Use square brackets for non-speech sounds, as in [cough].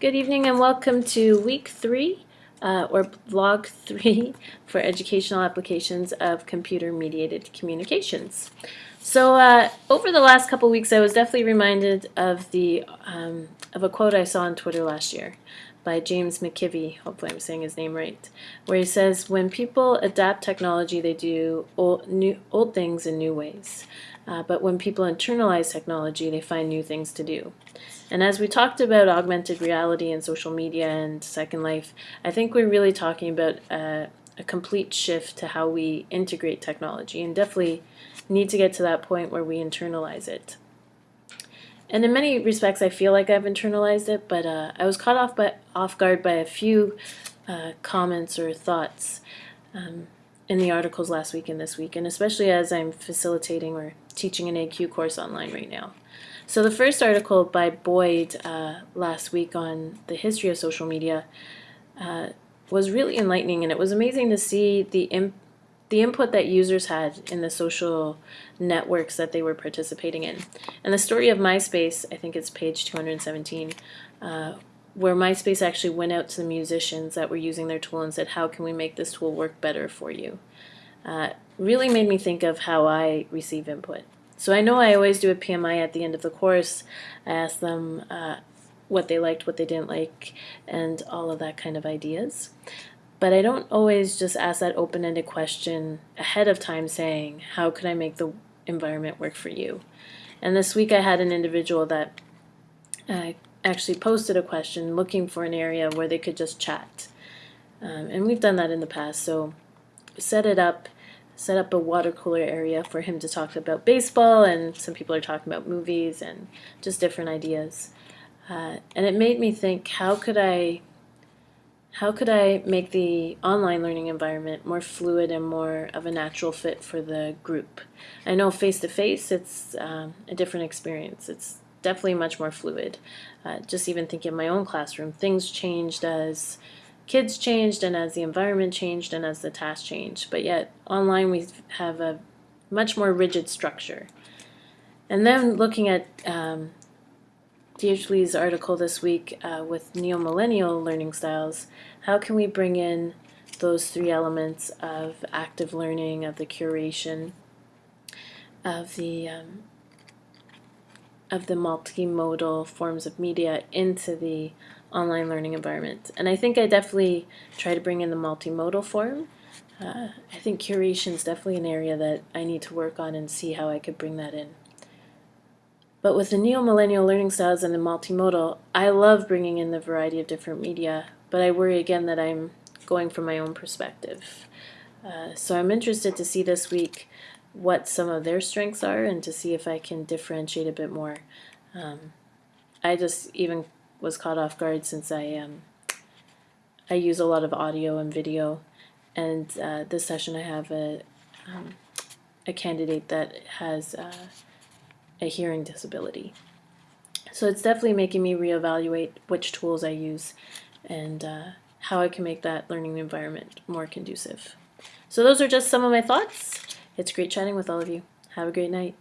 Good evening and welcome to week three, uh, or vlog three, [laughs] for educational applications of computer-mediated communications. So uh, over the last couple weeks, I was definitely reminded of the um, of a quote I saw on Twitter last year by James McKimmey, hopefully I'm saying his name right, where he says, when people adapt technology, they do old, new, old things in new ways. Uh, but when people internalize technology, they find new things to do. And as we talked about augmented reality and social media and Second Life, I think we're really talking about a, a complete shift to how we integrate technology and definitely need to get to that point where we internalize it. And in many respects, I feel like I've internalized it, but uh, I was caught off by off guard by a few uh, comments or thoughts um, in the articles last week and this week, and especially as I'm facilitating or teaching an AQ course online right now. So the first article by Boyd uh, last week on the history of social media uh, was really enlightening, and it was amazing to see the the input that users had in the social networks that they were participating in. And the story of MySpace, I think it's page 217, uh, where MySpace actually went out to the musicians that were using their tool and said, how can we make this tool work better for you? Uh, really made me think of how I receive input. So I know I always do a PMI at the end of the course. I ask them uh, what they liked, what they didn't like, and all of that kind of ideas. But I don't always just ask that open-ended question ahead of time saying, how can I make the environment work for you? And this week I had an individual that uh, actually posted a question looking for an area where they could just chat. Um, and we've done that in the past, so set it up, set up a water cooler area for him to talk about baseball, and some people are talking about movies and just different ideas. Uh, and it made me think, how could I how could I make the online learning environment more fluid and more of a natural fit for the group? I know face-to-face, -face, it's um, a different experience. It's definitely much more fluid. Uh, just even thinking of my own classroom, things changed as kids changed and as the environment changed and as the task changed. But yet online we have a much more rigid structure. And then looking at um, D.H. Lee's article this week uh, with neo-millennial learning styles, how can we bring in those three elements of active learning, of the curation, of the um, of the multimodal forms of media into the online learning environment. And I think I definitely try to bring in the multimodal form. Uh, I think curation is definitely an area that I need to work on and see how I could bring that in. But with the neo-millennial learning styles and the multimodal, I love bringing in the variety of different media, but I worry again that I'm going from my own perspective. Uh, so I'm interested to see this week what some of their strengths are and to see if I can differentiate a bit more. Um, I just even was caught off guard since I um, I use a lot of audio and video, and uh, this session I have a um, a candidate that has uh, a hearing disability. So it's definitely making me reevaluate which tools I use and uh, how I can make that learning environment more conducive. So those are just some of my thoughts. It's great chatting with all of you. Have a great night.